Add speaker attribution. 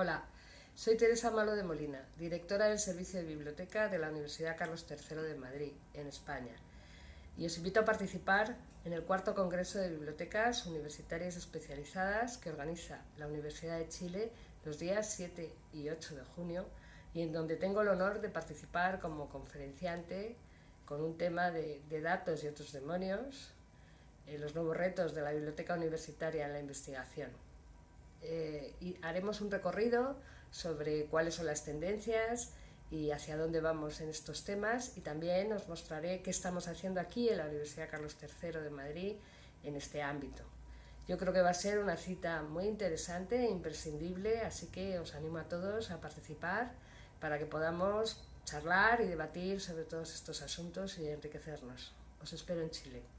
Speaker 1: Hola, soy Teresa Malo de Molina, directora del Servicio de Biblioteca de la Universidad Carlos III de Madrid, en España. Y os invito a participar en el cuarto Congreso de Bibliotecas Universitarias Especializadas que organiza la Universidad de Chile los días 7 y 8 de junio y en donde tengo el honor de participar como conferenciante con un tema de, datos y otros demonios, eh, los nuevos retos de la biblioteca universitaria en la investigación. Eh, y haremos un recorrido sobre cuáles son las tendencias y hacia dónde vamos en estos temas y también os mostraré qué estamos haciendo aquí en la Universidad Carlos III de Madrid en este ámbito. Yo creo que va a ser una cita muy interesante e imprescindible, así que os animo a todos a participar para que podamos charlar y debatir sobre todos estos asuntos y enriquecernos. Os espero en Chile.